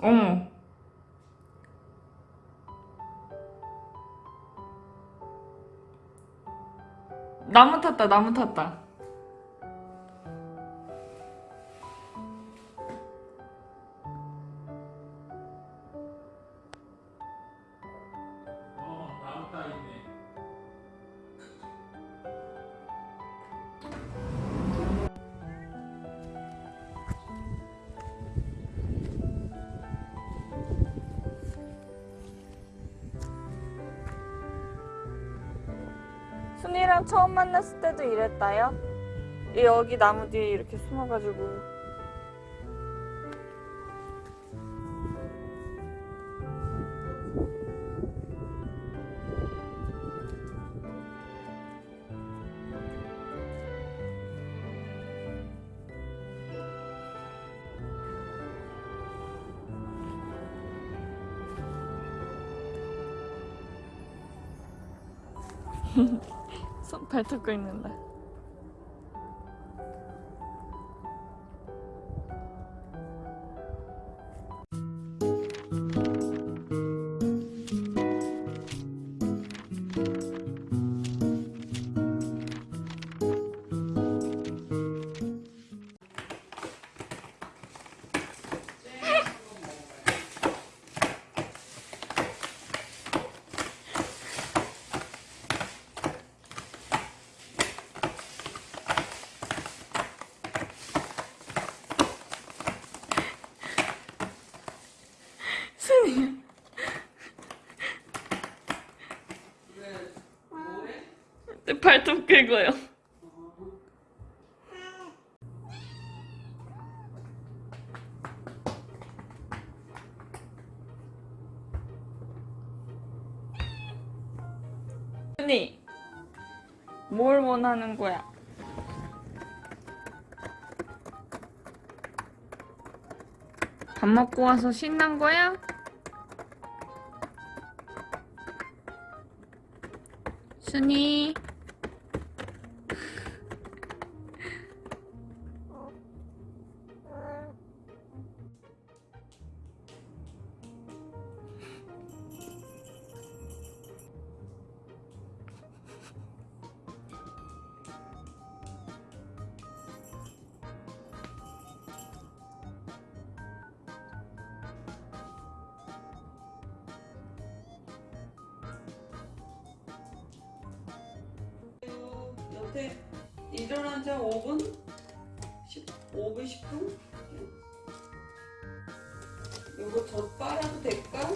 어머. 나무 탔다, 나무 탔다. 순이랑 처음 만났을 때도 이랬다요? 이 여기 나무 뒤에 이렇게 숨어가지고. 손 발톱고 있는다. 발톱 긁어요. 순이, 뭘 원하는 거야? 밥 먹고 와서 신난 거야? 순이 여태 일어난 지한 5분? 10, 5분, 10분? 이거 젖 빨아도 될까?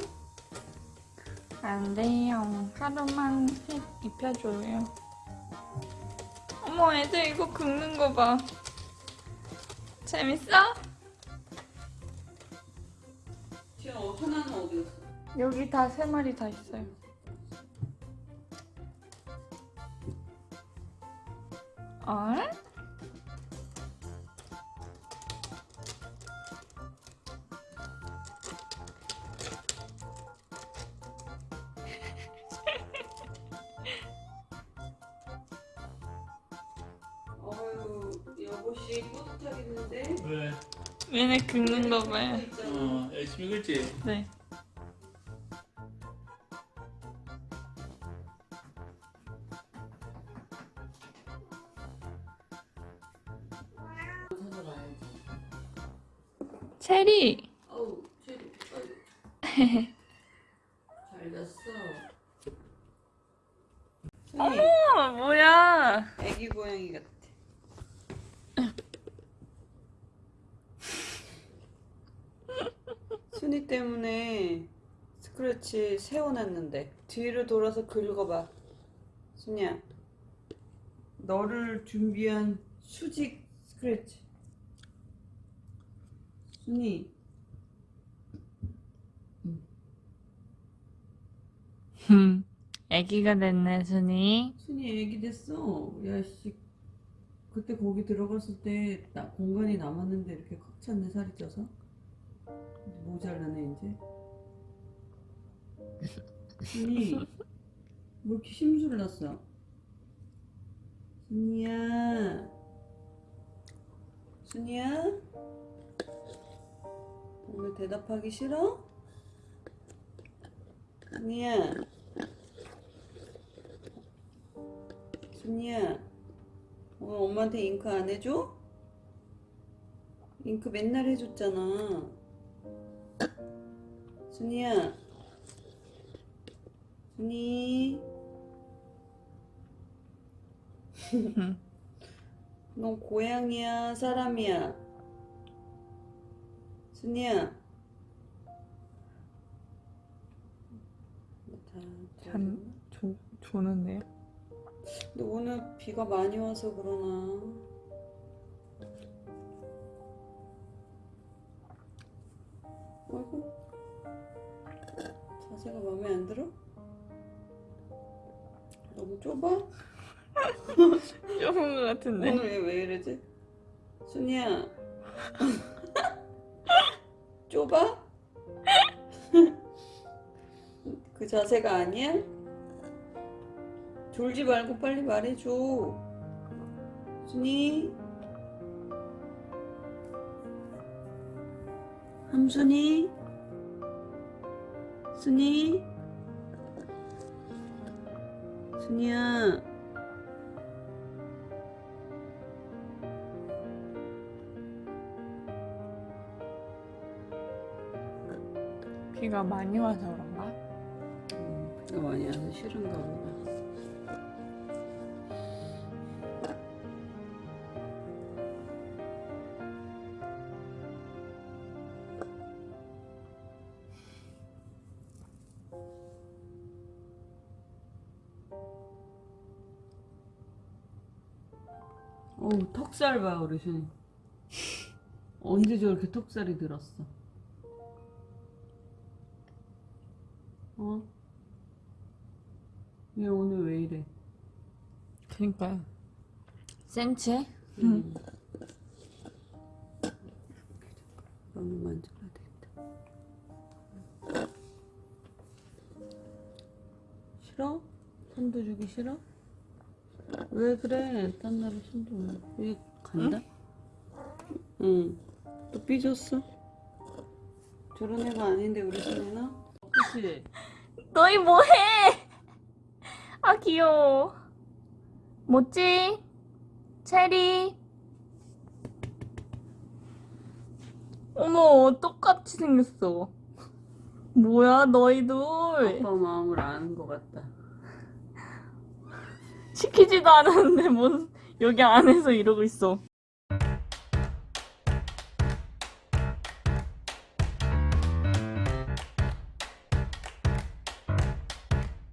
안 돼요. 하루만 해 입혀줘요. 어머, 애들 이거 긁는 거 봐. 재밌어? 지금 어, 하나는 어디 갔어? 여기 다 세 마리 다 있어요. 어? 어휴, 여보씨 뿌듯하겠는데? 왜? 얘네 긁는 거 봐요. 있잖아. 어, 열심히 긁지? 네. 잘 잤어. 순이, 어, 뭐야. 애기 고양이 같아. 순이 때문에 스크래치 세워놨는데 뒤로 돌아서 긁어봐. 순이야, 너를 준비한 수직 스크래치. 순이, 흠. 애기가 됐네, 순이. 순이 애기 됐어. 야씨, 그때 거기 들어갔을 때 나, 공간이 남았는데 이렇게 꽉 찼네 살이 쪄서. 모자라네 이제. 순이, 왜 이렇게 심술을 났어? 순이야, 순이야. 오늘 대답하기 싫어? 순이야. 순이야. 오늘 엄마한테 잉크 안 해줘? 잉크 맨날 해줬잖아. 순이야. 순이. 넌 고양이야, 사람이야? 순이야. 다 잔, 조, 조는데요? 근데 오늘 비가 많이 와서 그러나. 어이구. 자세가 마음에 안 들어? 너무 좁아? 좁은 것 같은데. 오늘 얘왜 이러지? 순이야. 좁아? 그 자세가 아니야? 졸지 말고 빨리 말해줘. 순이? 함순이? 순이? 순이야. 비가 많이 와서 그런가? 음, 비가 많이 와서 싫은가 보다. 어우 턱살 봐 우리 순이 언제 저렇게 턱살이 들었어 어? 얘 오늘 왜 이래? 그니까요. 센치해? 응. 너무 만져야 되겠다. 싫어? 손도 주기 싫어? 왜 그래? 딴 날에 손도 왜 간다? 응. 또 삐졌어? 저런 애가 아닌데 우리 손이나? 그치? 너희 뭐해? 아 귀여워. 뭐지? 체리. 어머 똑같이 생겼어. 뭐야 너희들 아빠 마음을 아는 것 같다. 시키지도 않았는데 뭔 여기 안에서 이러고 있어.